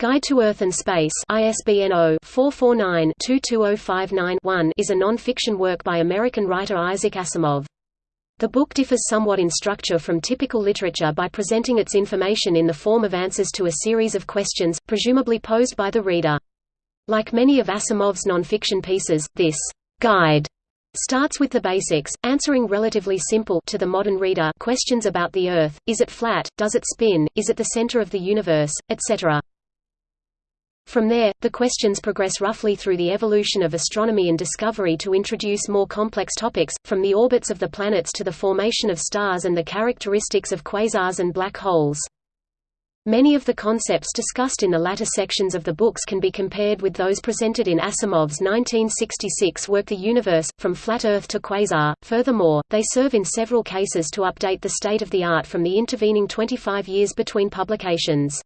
Guide to Earth and Space ISBN 0-449-22059-1 is a non-fiction work by American writer Isaac Asimov. The book differs somewhat in structure from typical literature by presenting its information in the form of answers to a series of questions, presumably posed by the reader. Like many of Asimov's non-fiction pieces, this guide starts with the basics, answering relatively simple to the modern reader questions about the Earth, is it flat, does it spin, is it the center of the universe, etc. From there, the questions progress roughly through the evolution of astronomy and discovery to introduce more complex topics, from the orbits of the planets to the formation of stars and the characteristics of quasars and black holes. Many of the concepts discussed in the latter sections of the books can be compared with those presented in Asimov's 1966 work The Universe, From Flat Earth to Quasar. Furthermore, they serve in several cases to update the state of the art from the intervening 25 years between publications.